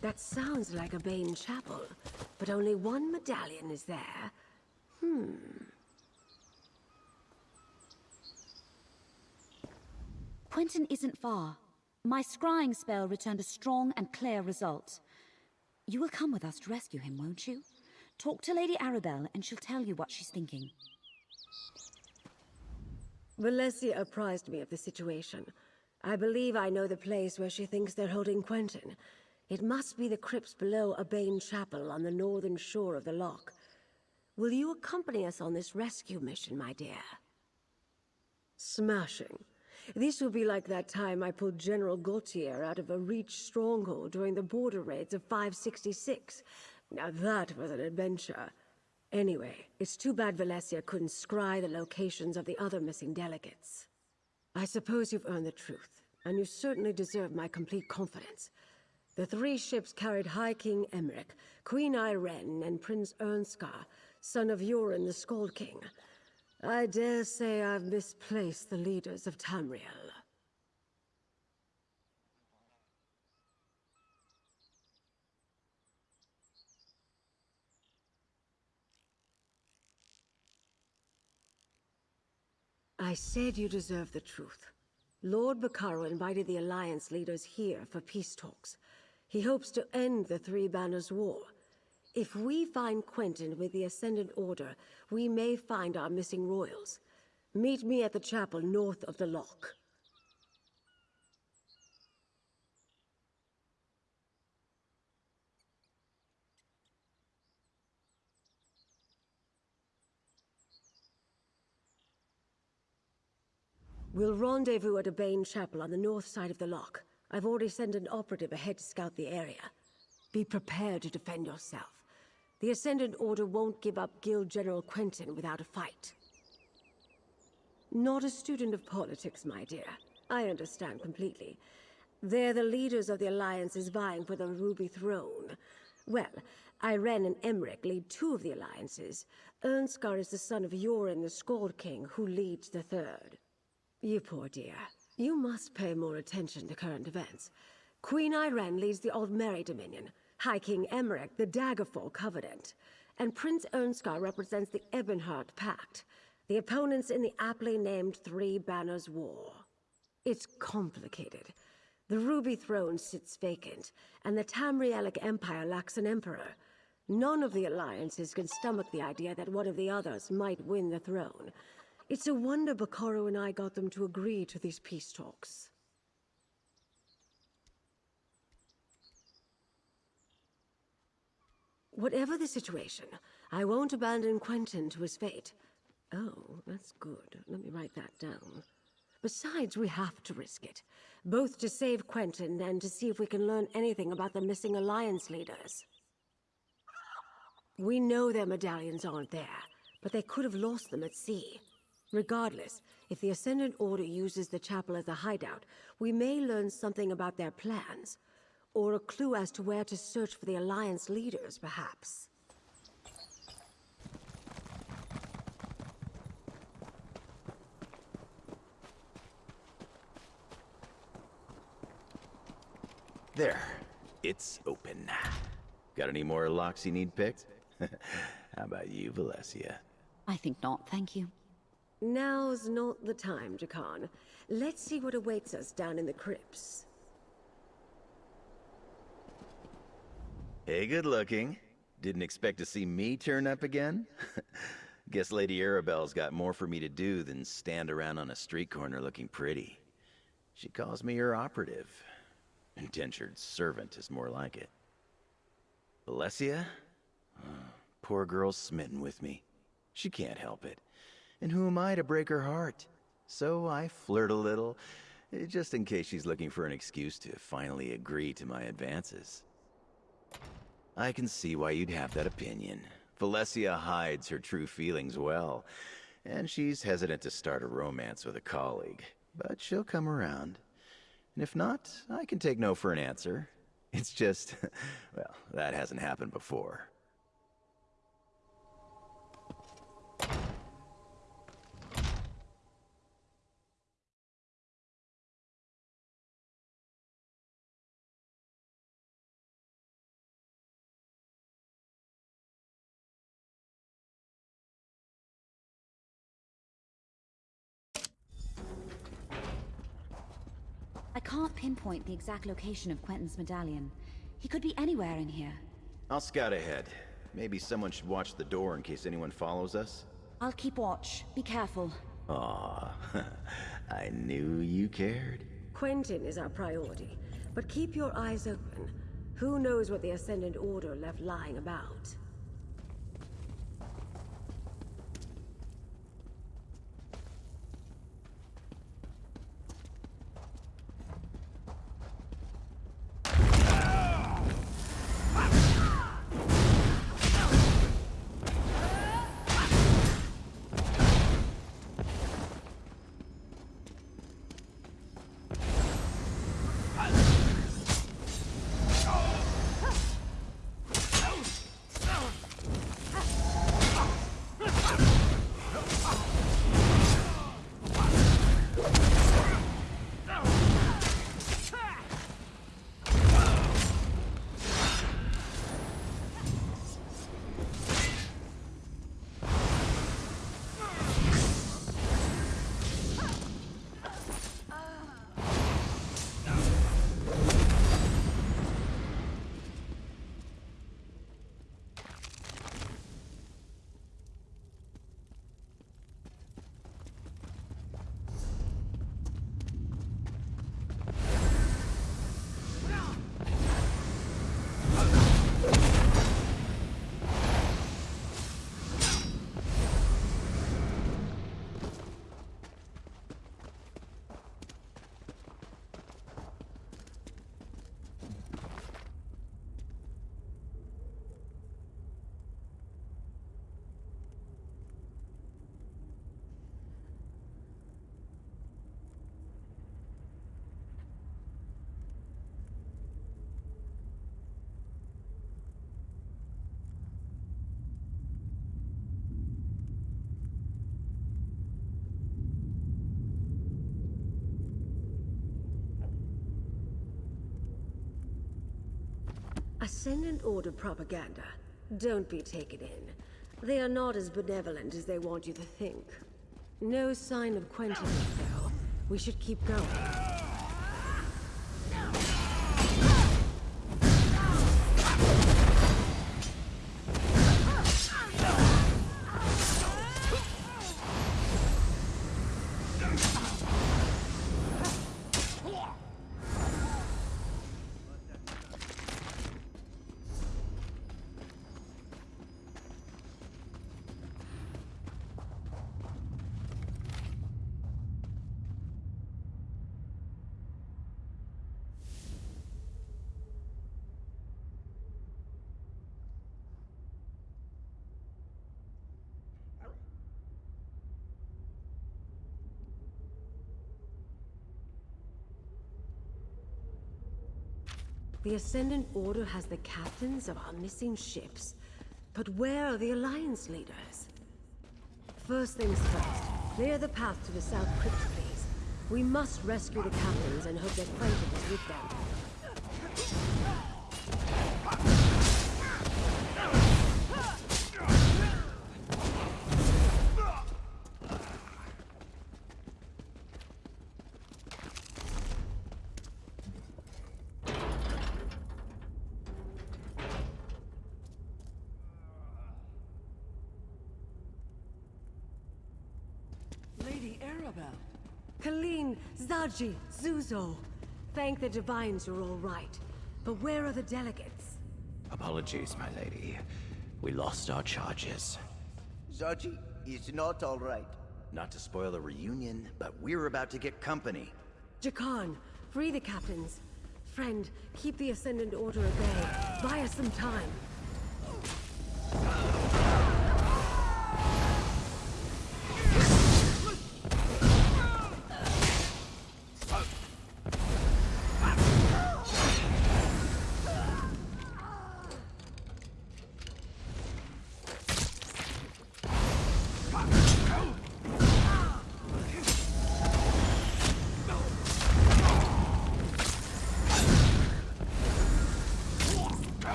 That sounds like Abhain chapel, but only one medallion is there. Hmm. Quentin isn't far. My scrying spell returned a strong and clear result. You will come with us to rescue him, won't you? Talk to Lady Arabelle and she'll tell you what she's thinking. Valencia apprised me of the situation. I believe I know the place where she thinks they're holding Quentin. It must be the crypts below Abhain Chapel on the northern shore of the loch. Will you accompany us on this rescue mission, my dear? Smashing. This will be like that time I pulled General Gautier out of a Reach stronghold during the border raids of 566. Now that was an adventure. Anyway, it's too bad Valencia couldn't scry the locations of the other missing delegates. I suppose you've earned the truth, and you certainly deserve my complete confidence. The three ships carried High King Emeric, Queen Ayrenn, and Prince Irnskar, son of Jorunn the Skald King. I dare say I've misplaced the leaders of Tamriel. I said you deserve the truth. Lord Bacaro invited the Alliance leaders here for peace talks. He hopes to end the Three Banners War. If we find Quentin with the Ascendant Order, we may find our missing royals. Meet me at the chapel north of the loch. We'll rendezvous at Abhain chapel on the north side of the loch. I've already sent an operative ahead to scout the area. Be prepared to defend yourself. The Ascendant Order won't give up Guild General Quentin without a fight. Not a student of politics, my dear. I understand completely. They're the leaders of the alliances vying for the Ruby Throne. Well, Ayrenn and Emeric lead two of the alliances. Irnskar is the son of Jorunn the Skald King, who leads the third. You poor dear. You must pay more attention to current events. Queen Ayrenn leads the Aldmeri Dominion, High King Emeric, the Daggerfall Covenant, and Prince Irnskar represents the Ebonheart Pact, the opponents in the aptly named Three Banners War. It's complicated. The Ruby Throne sits vacant, and the Tamrielic Empire lacks an emperor. None of the alliances can stomach the idea that one of the others might win the throne. It's a wonder Bacaro and I got them to agree to these peace talks. Whatever the situation, I won't abandon Quentin to his fate. Oh, that's good. Let me write that down. Besides, we have to risk it. Both to save Quentin and to see if we can learn anything about the missing Alliance leaders. We know their medallions aren't there, but they could have lost them at sea. Regardless, if the Ascendant Order uses the chapel as a hideout, we may learn something about their plans. Or a clue as to where to search for the Alliance leaders, perhaps. There. It's open. Got any more locks you need picked? How about you, Valencia? I think not, thank you. Now's not the time, Jakarn. Let's see what awaits us down in the crypts. Hey, good looking. Didn't expect to see me turn up again? Guess Lady Arabelle's got more for me to do than stand around on a street corner looking pretty. She calls me her operative. Indentured servant is more like it. Valencia? Oh, poor girl's smitten with me. She can't help it. And who am I to break her heart? So I flirt a little, eh, just in case she's looking for an excuse to finally agree to my advances. I can see why you'd have that opinion. Valencia hides her true feelings well, and she's hesitant to start a romance with a colleague. But she'll come around. And if not, I can take no for an answer. It's just, well, that hasn't happened before. Pinpoint the exact location of Quentin's medallion. He could be anywhere in here. I'll scout ahead. Maybe someone should watch the door in case anyone follows us. I'll keep watch. Be careful. Aw, I knew you cared. Quentin is our priority, but keep your eyes open. Who knows what the Ascendant Order left lying about? Ascendant Order propaganda. Don't be taken in. They are not as benevolent as they want you to think. No sign of Quentin, though. We should keep going. The Ascendant Order has the captains of our missing ships. But where are the Alliance leaders? First things first, clear the path to the South Crypt, please. We must rescue the captains and hope that Quentin is with them. Kaleen, Zuzo. Thank the Divines you're all right. But where are the delegates? Apologies, my lady. We lost our charges. Zaji is not all right. Not to spoil the reunion, but we're about to get company. Jakarn, free the captains. Friend, keep the Ascendant Order at bay. Buy us some time.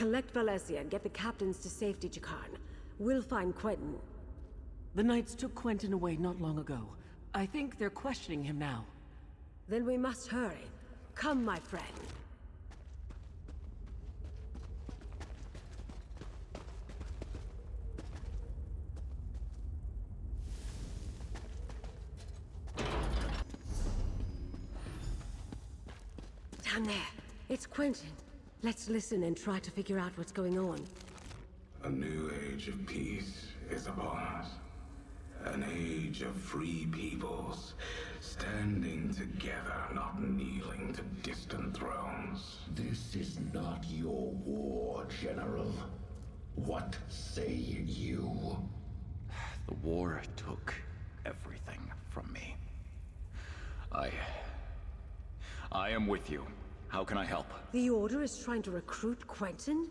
Collect Valencia and get the captains to safety, Jakarn. We'll find Quentin. The Knights took Quentin away not long ago. I think they're questioning him now. Then we must hurry. Come, my friend. Down there. It's Quentin. Let's listen and try to figure out what's going on. A new age of peace is upon us. An age of free peoples, standing together, not kneeling to distant thrones. This is not your war, General. What say you? The war took everything from me. I... I am with you. How can I help? The Order is trying to recruit Quentin?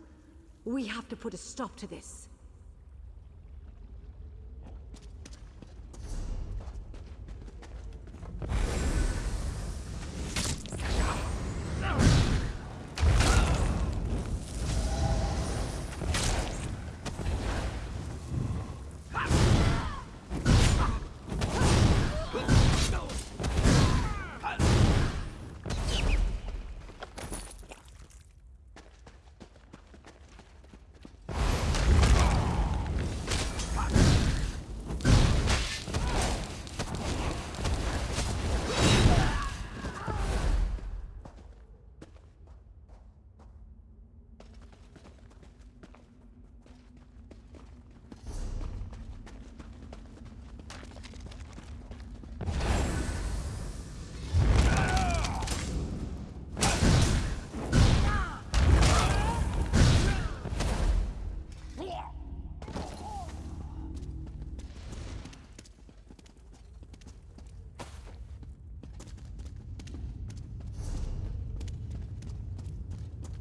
We have to put a stop to this.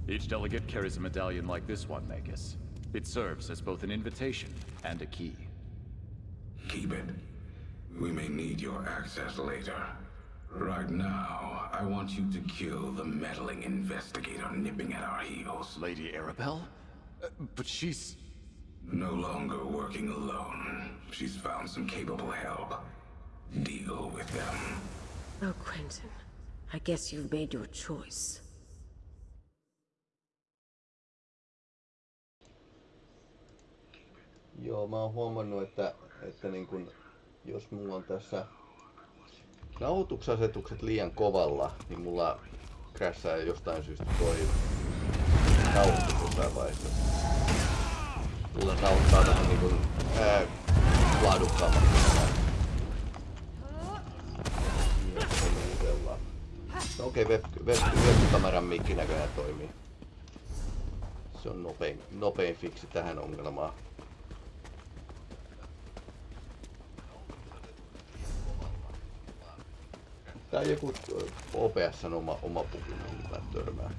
Each delegate carries a medallion like this one, Magus. It serves as both an invitation and a key. Keep it. We may need your access later. Right now, I want you to kill the meddling investigator nipping at our heels. Lady Arabelle? Uh, but she's... No longer working alone. She's found some capable help. Deal with them. Oh, Quentin. I guess you've made your choice. Joo, mä oon huomannut, että, että niin kun, jos mulla on tässä nauhoituksasetukset liian kovalla, niin mulla krässää jostain syystä toi nauhoitus jossain vaiheessa. Mulla nauhoittaa vähän niin kuin, ää, laadukkaammaksi. No okei, okay, web, web, webkameran mikki näköjään toimii. Se on nopein, nopein fiksi tähän ongelmaan. On joku OPS on oma, oma pukin, mihin mä törmään.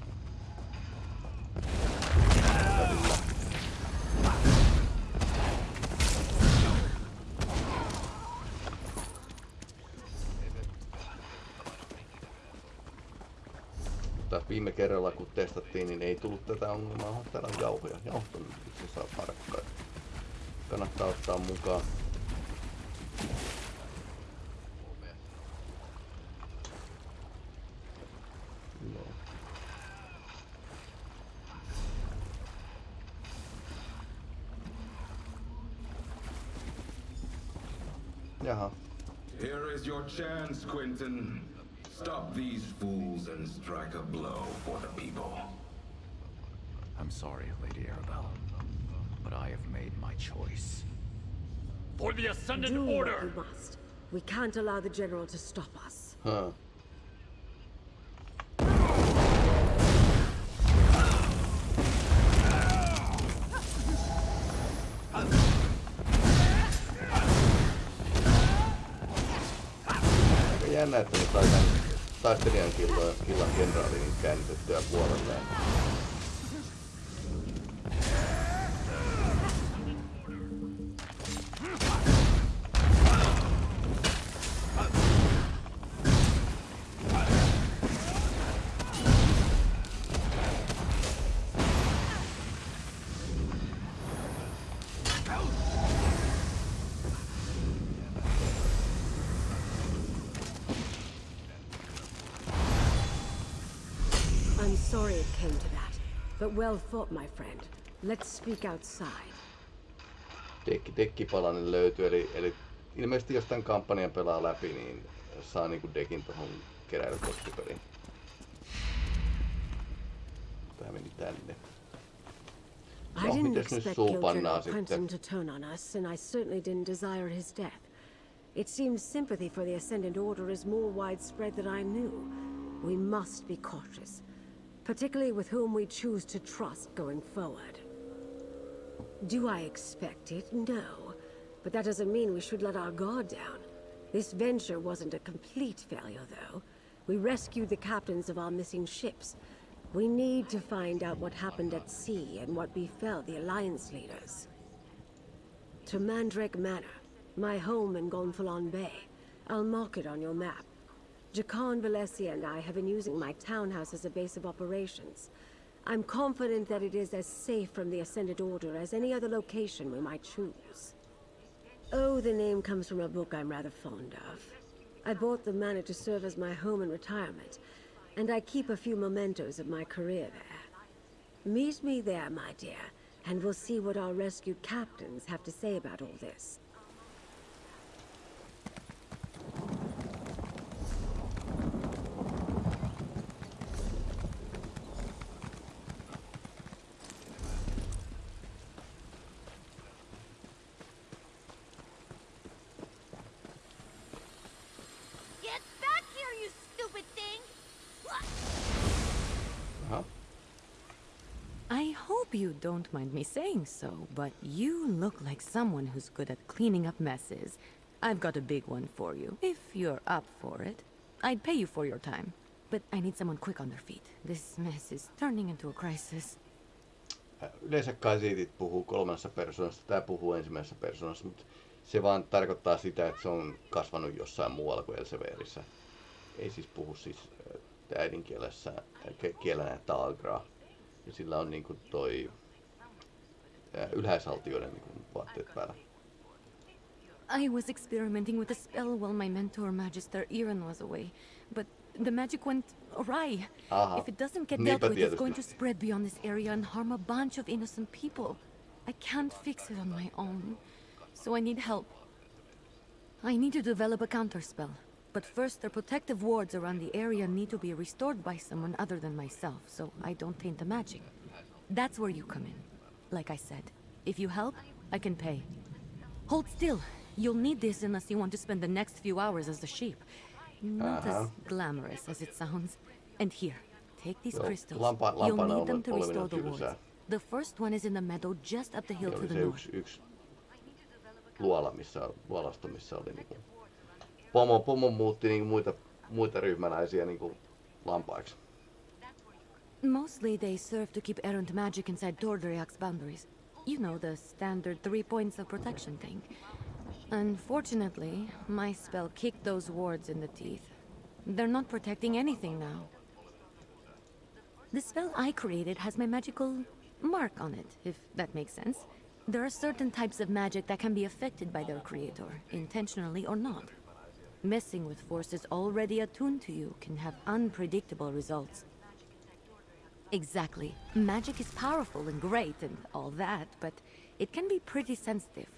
Viime kerralla kun testattiin, niin ei tullut tätä ongelmaa. Täällä on jauhoja. Jauhot on itse saa tarkkaan. Kannattaa ottaa mukaan. Stop these fools and strike a blow for the people. I'm sorry, Lady Arabelle, but I have made my choice. For the Ascendant Do Order! what you must. We can't allow the General to stop us. Huh. Aika jännä, että ne sai tän taistelijan killan, kenraalin käännytettyä puolelleen. But well fought, my friend. Let's speak outside. Dekki, dekkipalanen löytyy, eli, eli ilmeisesti jos tämän kampanjan pelaa läpi, niin saa niinku dekin tuohon keräilykoskipeliin. Tää meni tänne. I No, didn't mites nyt expect suu pannaan sitten? To turn on us, and I certainly didn't desire his death. It seems sympathy for the Ascendant Order is more widespread than I knew. We must be cautious, particularly with whom we choose to trust going forward. Do I expect it? No. But that doesn't mean we should let our guard down. This venture wasn't a complete failure, though. We rescued the captains of our missing ships. We need to find out what happened at sea and what befell the Alliance leaders. To Mandrake Manor, my home in Gonfalon Bay. I'll mark it on your map. Jakarn Valencia and I have been using my townhouse as a base of operations. I'm confident that it is as safe from the Ascendant Order as any other location we might choose. Oh, the name comes from a book I'm rather fond of. I bought the manor to serve as my home in retirement, and I keep a few mementos of my career there. Meet me there, my dear, and we'll see what our rescued captains have to say about all this. Don't mind me saying so, but you look like someone who's good at cleaning up messes. I've got a big one for you, if you're up for it. I'd pay you for your time, but I need someone quick on their feet. This mess is turning into a crisis. Yleensä kasiitit puhuu kolmannessa persoonassa, tää puhuu ensimmäisessä persoonassa, mutta se vaan tarkoittaa sitä, että se on kasvanut jossain muualla kuin Elseverissä. Ei siis puhu siis äh, äidinkielessä, äh, kielenä Talgraa. Ja sillä on niinku toi Eh, ylhäisaltioiden niinku vaatteet päällä. I was experimenting with a spell while my mentor, Magister Iran, was away, but the magic went awry. Aha. If it doesn't get dealt with, it's going to spread beyond this area and harm a bunch of innocent people. I can't fix it on my own, so I need help. I need to develop a counterspell, but first the protective wards around the area need to be restored by someone other than myself, so I don't taint the magic. That's where you come in. Like I said, if you help, I can pay. Hold still. You'll need this unless you want to spend the next few hours as a sheep. Not as Uh-huh. glamorous as it sounds. And here, take these crystals. lampa- You'll need them to restore the wards. The first one is in the meadow just up the hill to the north. yksi, yksi luola, missä, luolasto, missä oli. Pomo, pomo muutti niinku muita, muita ryhmäläisiä lampaiksi. Mostly they serve to keep errant magic inside Tor Draioch's boundaries. You know, the standard three points of protection thing. Unfortunately, my spell kicked those wards in the teeth. They're not protecting anything now. The spell I created has my magical mark on it, if that makes sense. There are certain types of magic that can be affected by their creator, intentionally or not. Messing with forces already attuned to you can have unpredictable results. Exactly. Magic is powerful and great and all that, but it can be pretty sensitive.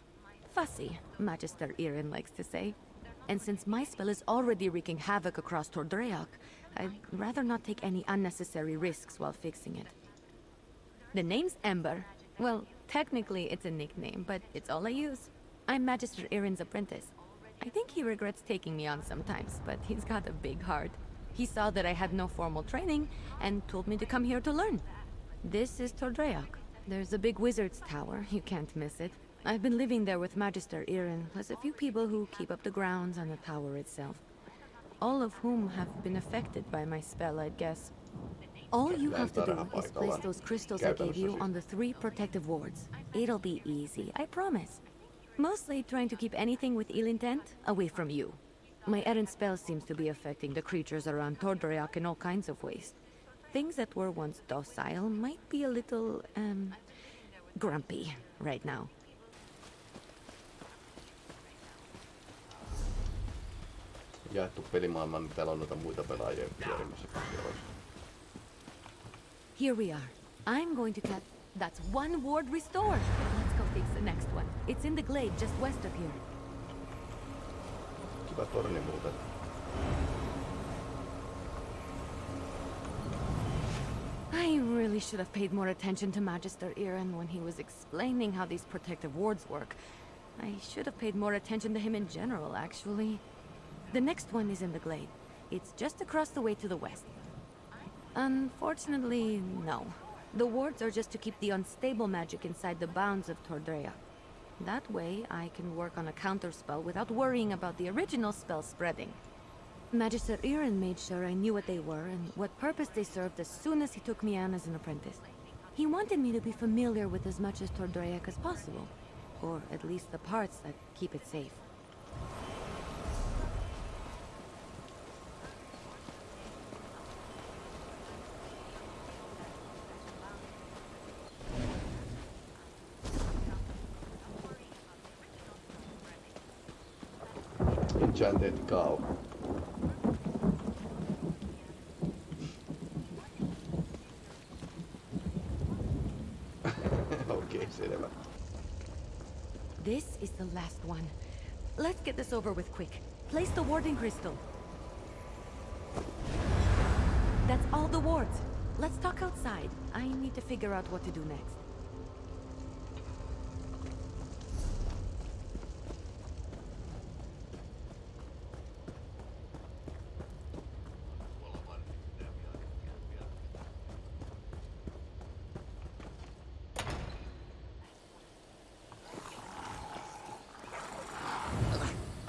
Fussy, Magister Irin likes to say. And since my spell is already wreaking havoc across Tor Draioch, I'd rather not take any unnecessary risks while fixing it. The name's Ember. Well, technically it's a nickname, but it's all I use. I'm Magister Irin's apprentice. I think he regrets taking me on sometimes, but he's got a big heart. He saw that I had no formal training and told me to come here to learn. This is Tor Draioch. There's a big wizard's tower. You can't miss it. I've been living there with Magister Irin, plus a few people who keep up the grounds and the tower itself. All of whom have been affected by my spell, I'd guess. All you have to do is place those crystals I gave you on the three protective wards. It'll be easy, I promise. Mostly trying to keep anything with ill intent away from you. My errant spell seems to be affecting the creatures around Tor Draioch in all kinds of ways. Things that were once docile might be a little, um, grumpy right now. Jaettu pelimaailma, niin täällä on noita muita pelaajia pyörimässä. Here we are. I'm going to cut... That's one ward restored. Let's go fix the next one. It's in the glade just west of here. I really should have paid more attention to Magister Iren when he was explaining how these protective wards work. I should have paid more attention to him in general, actually. The next one is in the glade. It's just across the way to the west. Unfortunately, no. The wards are just to keep the unstable magic inside the bounds of Tor Draioch. That way, I can work on a counterspell without worrying about the original spell spreading. Magister Iren made sure I knew what they were and what purpose they served as soon as he took me on as an apprentice. He wanted me to be familiar with as much as Tor Draioch as possible, or at least the parts that keep it safe. Okay, selvä. This is the last one. Let's get this over with quick. Place the warding crystal. That's all the wards. Let's talk outside. I need to figure out what to do next.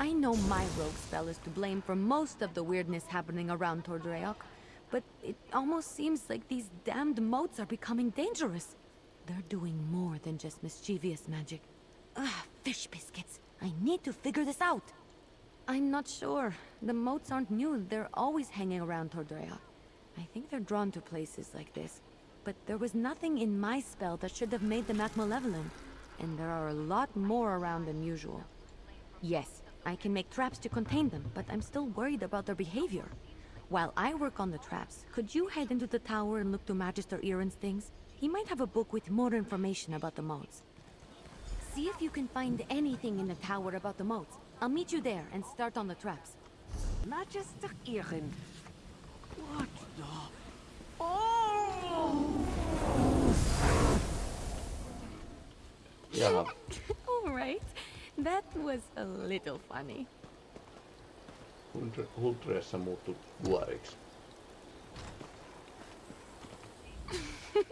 I know my is to blame for most of the weirdness happening around Tor Draioch, but it almost seems like these damned motes are becoming dangerous. They're doing more than just mischievous magic. Ugh, fish biscuits. I need to figure this out. I'm not sure. The motes aren't new. They're always hanging around Tor Draioch. I think they're drawn to places like this. But there was nothing in my spell that should have made them act malevolent. And there are a lot more around than usual. Yes, I can make traps to contain them, but I'm still worried about their behavior. While I work on the traps, could you head into the tower and look to Magister Iren's things? He might have a book with more information about the motes. See if you can find anything in the tower about the motes. I'll meet you there and start on the traps. Magister Iren. What the... Oh! Jaha. All right. That was a little funny. Huldreessa muuttui vuoriksi.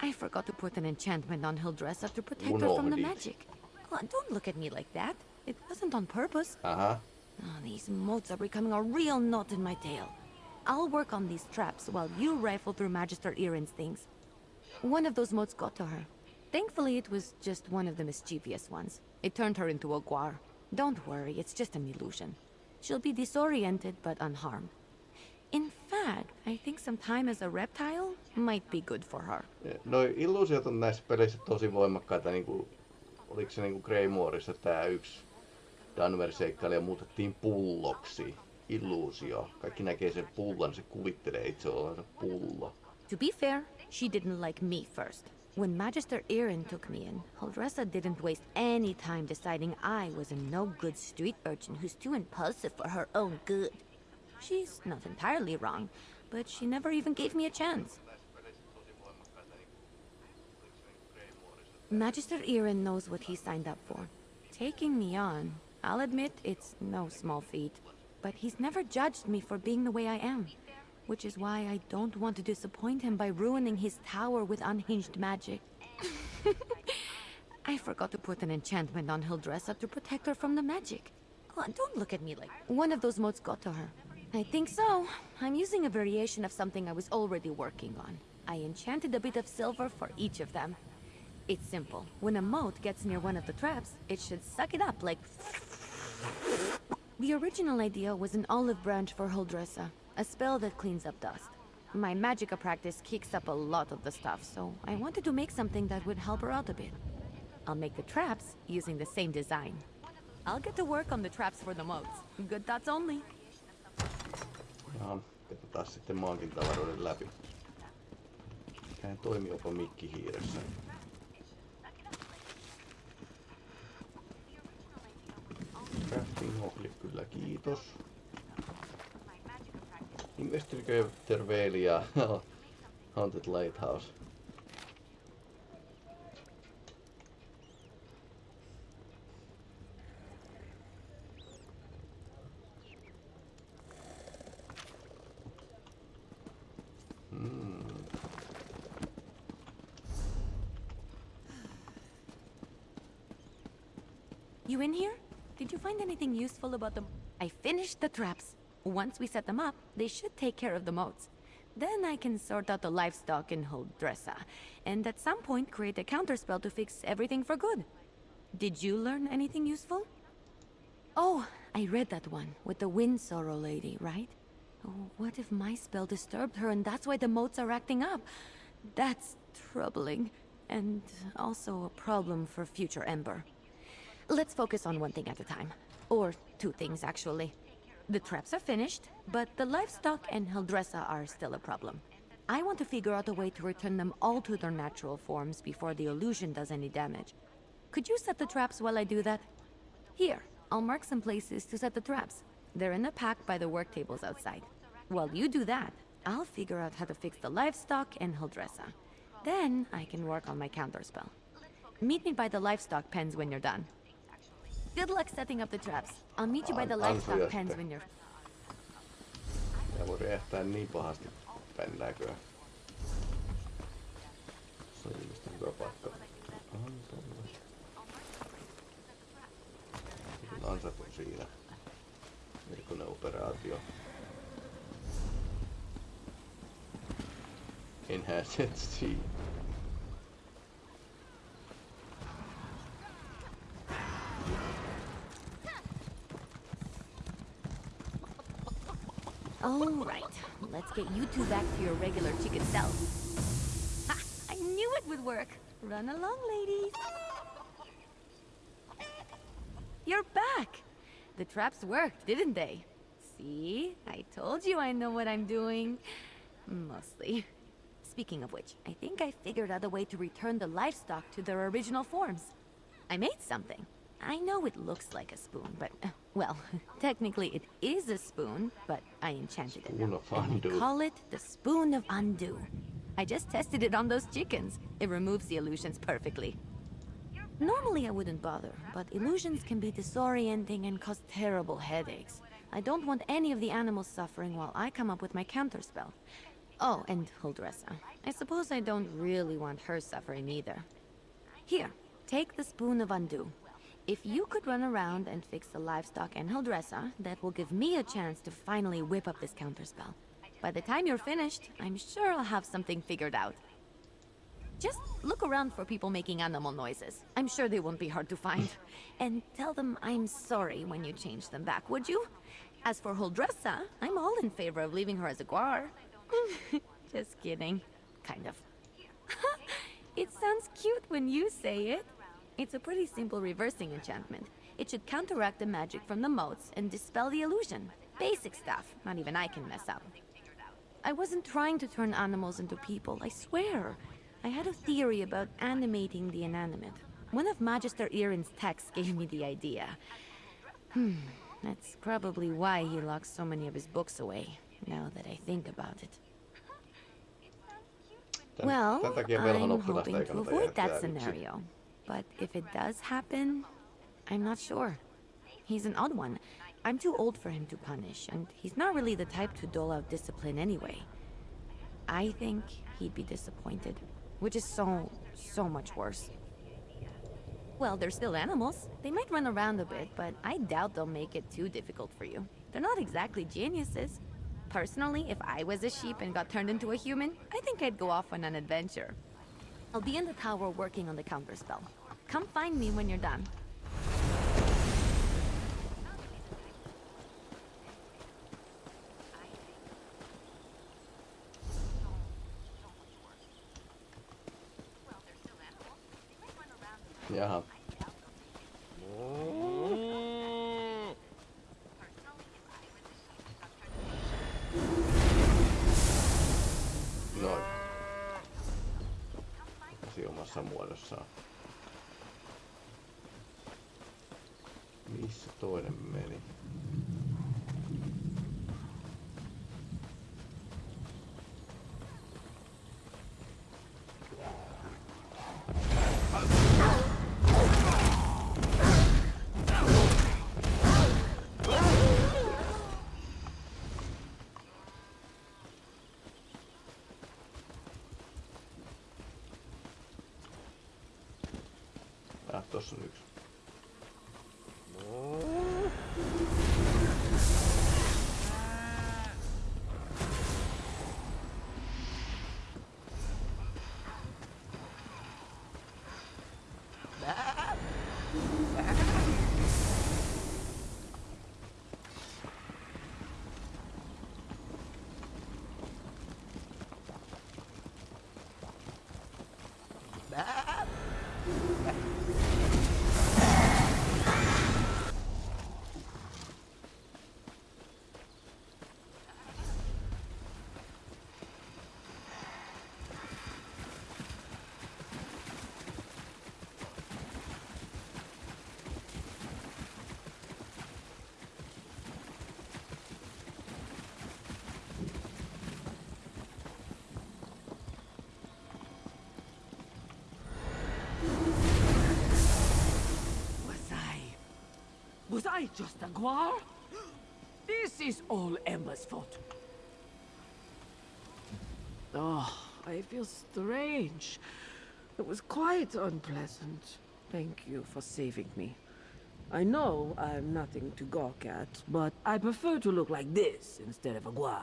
I forgot to put an enchantment on Hildressa to protect her from the magic. Oh, don't look at me like that. It wasn't on purpose. Aha. Oh, these motes are becoming a real knot in my tail. I'll work on these traps while you rifle through Magister Iren's things. One of those motes got to her. Thankfully, it was just one of the mischievous ones. It turned her into a guar. Don't worry, it's just an illusion. She'll be disoriented but unharmed. In fact, I think some time as a reptile might be good for her. No illuusiot on näissä peleissä tosi voimakkaita, niinku, oliko se niinku Greymoorissa tää yksi Danver-seikkailija muutettiin pulloksi. Illuusio. Kaikki näkee sen pullon, se kuvittelee itse olevansa pullo. To be fair, she didn't like me first. When Magister Iren took me in, Holdressa didn't waste any time deciding I was a no-good street urchin who's too impulsive for her own good. She's not entirely wrong, but she never even gave me a chance. Magister Iren knows what he signed up for. Taking me on, I'll admit it's no small feat, but he's never judged me for being the way I am. Which is why I don't want to disappoint him by ruining his tower with unhinged magic. I forgot to put an enchantment on Hildressa to protect her from the magic. Oh, don't look at me like one of those motes got to her. I think so. I'm using a variation of something I was already working on. I enchanted a bit of silver for each of them. It's simple. When a mote gets near one of the traps, it should suck it up like... The original idea was an olive branch for Holdressa, a spell that cleans up dust. My magicka practice kicks up a lot of the stuff, so I wanted to make something that would help her out a bit. I'll make the traps using the same design. I'll get to work on the traps for the motes. Good thoughts only. Läpi. Mikä ei toimi jopa mikkihiiressä. Crafting kyllä kiitos. Investigator Velia Haunted Lighthouse. Hmm. You in here? Did you find anything useful about them? I finished the traps. Once we set them up, they should take care of the motes. Then I can sort out the livestock and hold Holdressa, and at some point create a counterspell to fix everything for good. Did you learn anything useful? Oh, I read that one, with the Wind Sorrow lady, right? Oh, what if my spell disturbed her and that's why the motes are acting up? That's troubling, and also a problem for future Ember. Let's focus on one thing at a time. Or two things, actually. The traps are finished, but the livestock and Heldressa are still a problem. I want to figure out a way to return them all to their natural forms before the illusion does any damage. Could you set the traps while I do that? Here, I'll mark some places to set the traps. They're in a pack by the work tables outside. While you do that, I'll figure out how to fix the livestock and Heldressa. Then I can work on my counterspell. Meet me by the livestock pens when you're done. Good luck setting up the traps. I'll meet you by the livestock pens when you're... Tää voi räjähtää niin pahasti pännääköä. Se on ilmeisesti hyvä paikka. Ansat. Ansat on siinä. Erikoinen operaatio. Enhanced Sea. All right, let's get you two back to your regular chicken selves. Ha! I knew it would work. Run along, ladies. You're back. The traps worked, didn't they? See? I told you I know what I'm doing. Mostly. Speaking of which, I think I figured out a way to return the livestock to their original forms. I made something. I know it looks like a spoon, but, uh, well, technically it is a spoon, but I enchanted it. Spoon of And Undo. I call it the Spoon of Undo. I just tested it on those chickens. It removes the illusions perfectly. Normally I wouldn't bother, but illusions can be disorienting and cause terrible headaches. I don't want any of the animals suffering while I come up with my counterspell. Oh, and Huldressa. I suppose I don't really want her suffering either. Here, take the Spoon of Undo. If you could run around and fix the livestock and Hildressa, that will give me a chance to finally whip up this counterspell. By the time you're finished, I'm sure I'll have something figured out. Just look around for people making animal noises. I'm sure they won't be hard to find. And tell them I'm sorry when you change them back, would you? As for Huldressa, I'm all in favor of leaving her as a guar. Just kidding. Kind of. it sounds cute when you say it. It's a pretty simple reversing enchantment. It should counteract the magic from the motes and dispel the illusion. Basic stuff, not even I can mess up. I wasn't trying to turn animals into people, I swear. I had a theory about animating the inanimate. One of Magister Irin's texts gave me the idea. Hmm, that's probably why he locks so many of his books away, now that I think about it. Well, tän takia velhon I'm hoping to avoid that scenario. But if it does happen, I'm not sure. He's an odd one. I'm too old for him to punish, and he's not really the type to dole out discipline anyway. I think he'd be disappointed, which is so, so much worse. Well, they're still animals. They might run around a bit, but I doubt they'll make it too difficult for you. They're not exactly geniuses. Personally, if I was a sheep and got turned into a human, I think I'd go off on an adventure. I'll be in the tower working on the counterspell. Come find me when you're done. Ah, tossa on yksi. Was I... Was I just a guar? This is all Emma's fault. Oh, I feel strange. It was quite unpleasant. Thank you for saving me. I know I'm nothing to gawk at, but I prefer to look like this instead of a guar.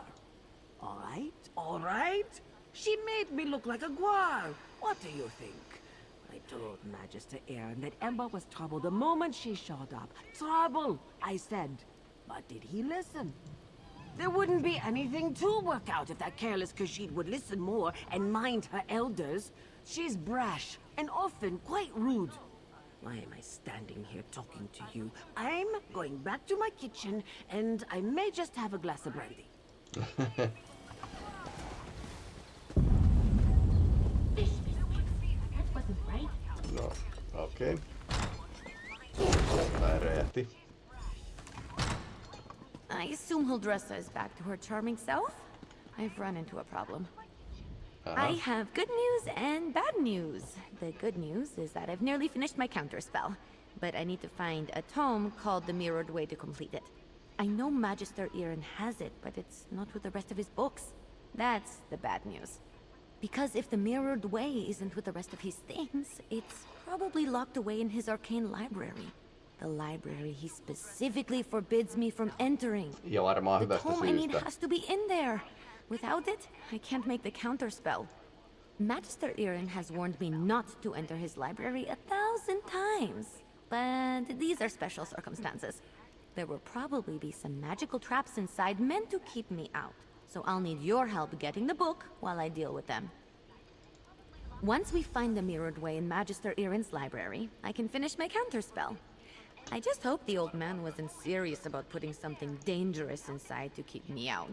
All right, all right? She made me look like a guar. What do you think? I told Magister Aaron that Ember was trouble the moment she showed up. Trouble, I said. But did he listen? There wouldn't be anything to work out if that careless Khajiit would listen more and mind her elders. She's brash and often quite rude. Why am I standing here talking to you? I'm going back to my kitchen, and I may just have a glass of brandy. okei. Okay. Tää räjähti. I assume Huldressa is back to her charming self? I've run into a problem. Uh-huh. I have good news and bad news. The good news is that I've nearly finished my counter spell, but I need to find a tome called the Mirrored Way to complete it. I know Magister Iren has it, but it's not with the rest of his books. That's the bad news. Because if the Mirrored Way isn't with the rest of his things, it's probably locked away in his arcane library. The library he specifically forbids me from entering. The tome I need has to be in there. Without it, I can't make the counter spell. Magister Irin has warned me not to enter his library a thousand times. But these are special circumstances. There will probably be some magical traps inside meant to keep me out. So I'll need your help getting the book while I deal with them. Once we find the Mirrored Way in Magister Irin's library, I can finish my counter spell. I just hope the old man wasn't serious about putting something dangerous inside to keep me out.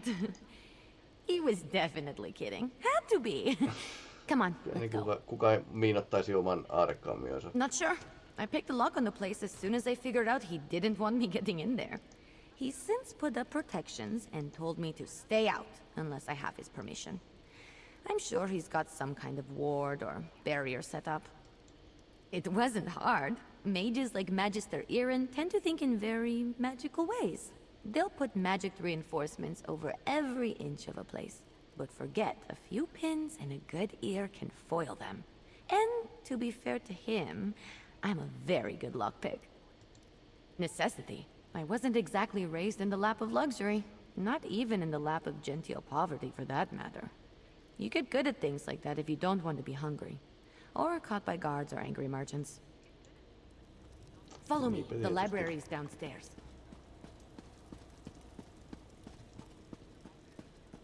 he was definitely kidding. Had to be. Come on, let's go. kuka, kuka ei miinottaisi oman aarekammionsa. Not sure. I picked the lock on the place as soon as I figured out he didn't want me getting in there. He's since put up protections and told me to stay out unless I have his permission. I'm sure he's got some kind of ward or barrier set up. It wasn't hard. Mages like Magister Irin tend to think in very magical ways. They'll put magic reinforcements over every inch of a place. But forget, a few pins and a good ear can foil them. And to be fair to him, I'm a very good lockpick. Necessity. I wasn't exactly raised in the lap of luxury. Not even in the lap of genteel poverty, for that matter. You get good at things like that if you don't want to be hungry. Or caught by guards or angry merchants. Follow me. The library is downstairs.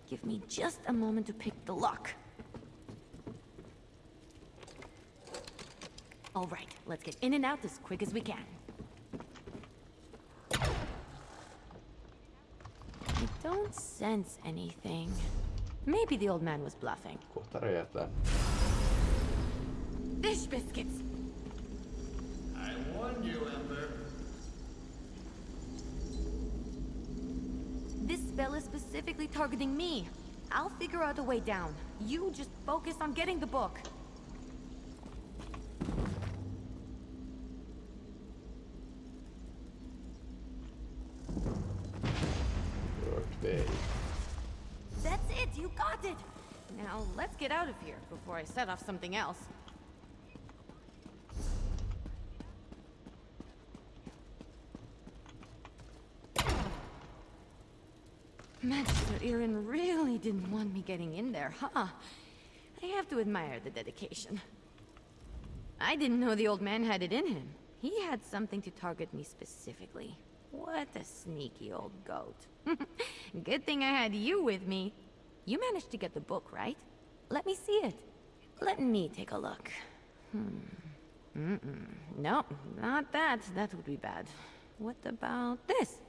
Give me just a moment to pick the lock. All right, let's get in and out as quick as we can. I don't sense anything. Maybe the old man was bluffing. Kohta räjähtää. Fish biscuits! I warned you, Ember. This spell is specifically targeting me. I'll figure out a way down. You just focus on getting the book. Work day. That's it, you got it! Now, let's get out of here before I set off something else. Master Irin really didn't want me getting in there, huh? I have to admire the dedication. I didn't know the old man had it in him. He had something to target me specifically. What a sneaky old goat. Good thing I had you with me. You managed to get the book, right? Let me see it. Let me take a look. Hmm. Mm-mm. No, not that. That would be bad. What about this?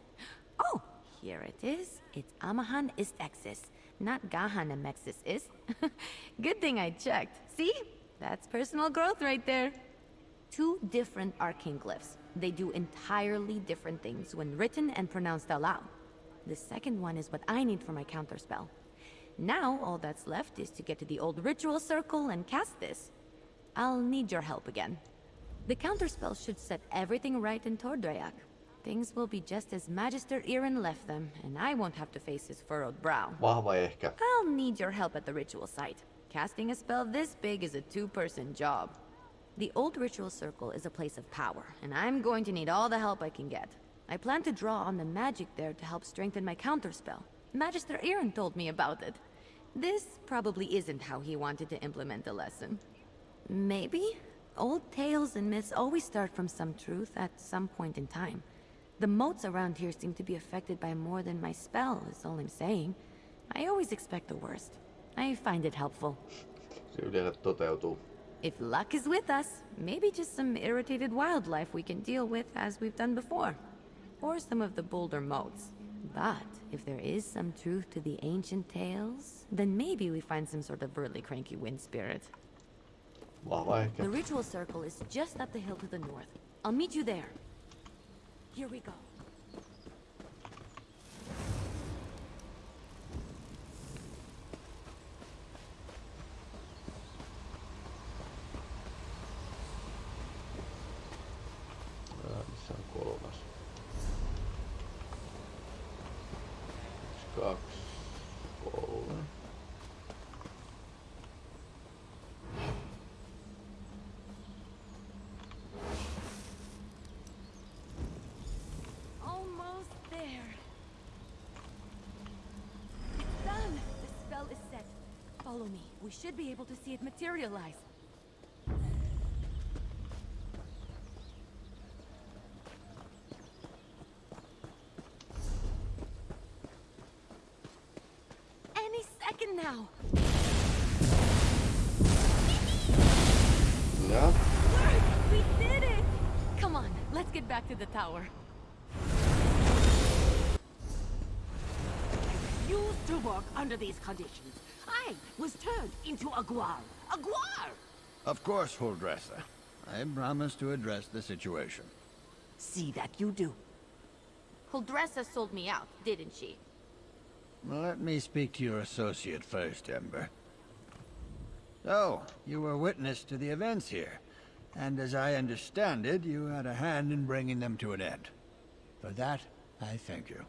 Oh, here it is. It's Amahan Istexis, not Gahan Amexis is. Good thing I checked. See? That's personal growth right there. Two different arcane glyphs. They do entirely different things when written and pronounced aloud. The second one is what I need for my counterspell. Now, all that's left is to get to the old ritual circle and cast this. I'll need your help again. The counterspell should set everything right in Tor Draioch. Things will be just as Magister Irin left them, and I won't have to face his furrowed brow. I'll need your help at the ritual site. Casting a spell this big is a two-person job. The old ritual circle is a place of power, and I'm going to need all the help I can get. I plan to draw on the magic there to help strengthen my counterspell. Magister Irin told me about it. This probably isn't how he wanted to implement the lesson. Maybe? Old tales and myths always start from some truth at some point in time. The motes around here seem to be affected by more than my spell, is all I'm saying. I always expect the worst. I find it helpful. Se yleensä toteutuu. If luck is with us, maybe just some irritated wildlife we can deal with as we've done before. Or some of the bolder motes. But if there is some truth to the ancient tales, then maybe we find some sort of burly cranky wind spirit. Ehkä. The ritual circle is just up the hill to the north. I'll meet you there. Here we go. Ää, Missä on kolmas? Kaksi, kolme. Almost there. It's done. The spell is set. Follow me. We should be able to see it materialize. Any second now. Ja. Work! We did it! Come on, let's get back to the tower. Used to work under these conditions. I was turned into a guar. A guar! Of course, Huldressa. I promise to address the situation. See that you do. Huldressa sold me out, didn't she? Let me speak to your associate first, Ember. So, you were witness to the events here, and as I understand it, you had a hand in bringing them to an end. For that, I thank you.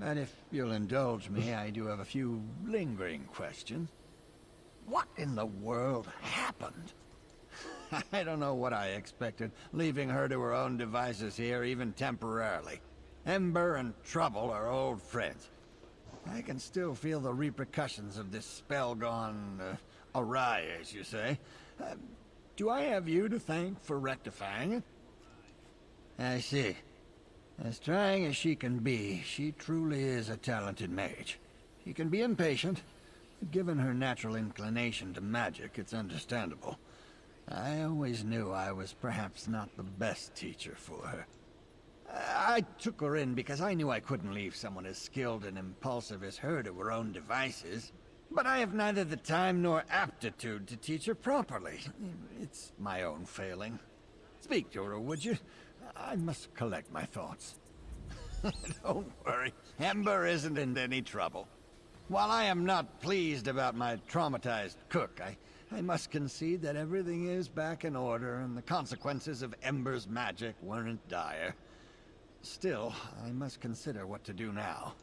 And if you'll indulge me, I do have a few lingering questions. What in the world happened? I don't know what I expected, leaving her to her own devices here, even temporarily. Ember and Trouble are old friends. I can still feel the repercussions of this spell gone uh, awry, as you say. Uh, do I have you to thank for rectifying it? I see. As trying as she can be, she truly is a talented mage. She can be impatient, but given her natural inclination to magic, it's understandable. I always knew I was perhaps not the best teacher for her. I took her in because I knew I couldn't leave someone as skilled and impulsive as her to her own devices. But I have neither the time nor aptitude to teach her properly. It's my own failing. Speak to her, would you? I must collect my thoughts. Don't worry. Ember isn't in any trouble. While I am not pleased about my traumatized cook, I, I must concede that everything is back in order and the consequences of Ember's magic weren't dire. Still, I must consider what to do now.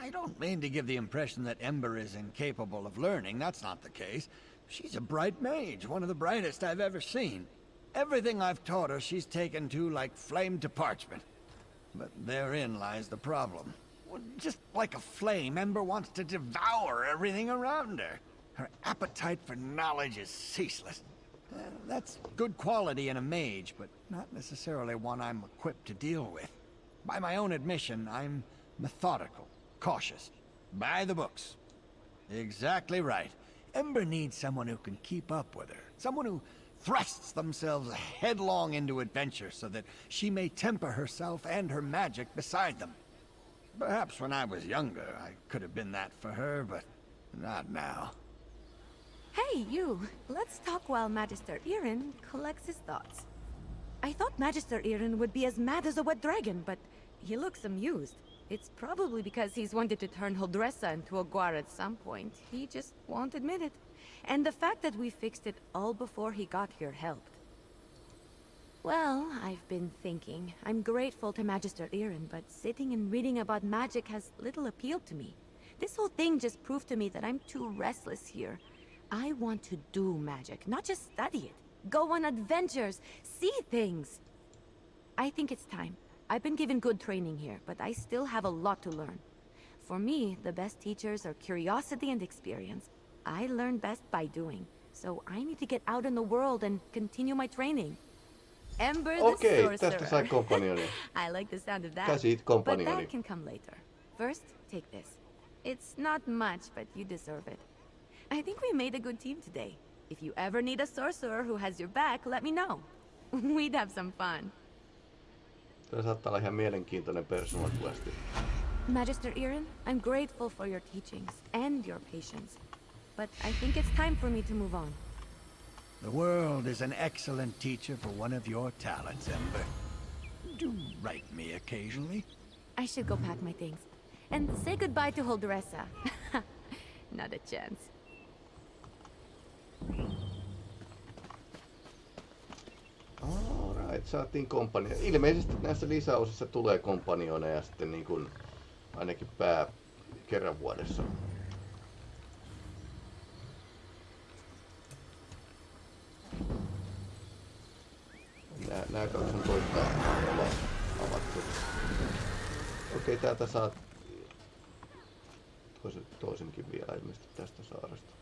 I don't mean to give the impression that Ember is incapable of learning. That's not the case. She's a bright mage, one of the brightest I've ever seen. Everything I've taught her, she's taken to like flame to parchment. But therein lies the problem. Just like a flame, Ember wants to devour everything around her. Her appetite for knowledge is ceaseless. Uh, that's good quality in a mage, but not necessarily one I'm equipped to deal with. By my own admission, I'm methodical, cautious, by the books. Exactly right. Ember needs someone who can keep up with her. Someone who thrusts themselves headlong into adventure so that she may temper herself and her magic beside them. Perhaps when I was younger, I could have been that for her, but not now. Hey, you! Let's talk while Magister Irin collects his thoughts. I thought Magister Irin would be as mad as a wet dragon, but he looks amused. It's probably because he's wanted to turn Huldressa into a guar at some point. He just won't admit it. And the fact that we fixed it all before he got here helped. Well, I've been thinking. I'm grateful to Magister Irin, but sitting and reading about magic has little appeal to me. This whole thing just proved to me that I'm too restless here. I want to do magic, not just study it. Go on adventures, see things. I think it's time. I've been given good training here, but I still have a lot to learn. For me, the best teachers are curiosity and experience. I learn best by doing, so I need to get out in the world and continue my training. Ember the Okei, Sorcerer. tästä sai. I like the sound of that. Käsit But that can come later. First, take this. It's not much, but you deserve it. I think we made a good team today. If you ever need a sorcerer who has your back, let me know. We'd have some fun. Tämä saattaa olla ihan mielenkiintoinen personal questi. Magister Irin, I'm grateful for your teachings and your patience. But I think it's time for me to move on. The world is an excellent teacher for one of your talents, Ember. Do write me occasionally. I should go pack my things. And say goodbye to Huldressa. Not a chance. Alright, saatiin kompanio. Ilmeisesti näissä lisäosissa tulee kompanioneja sitten niin kuin ainakin pää kerran vuodessa. Nää, nää kaksi on toista avattu. Okei, täältä saat toisen, toisenkin vielä ilmeisesti tästä saaresta.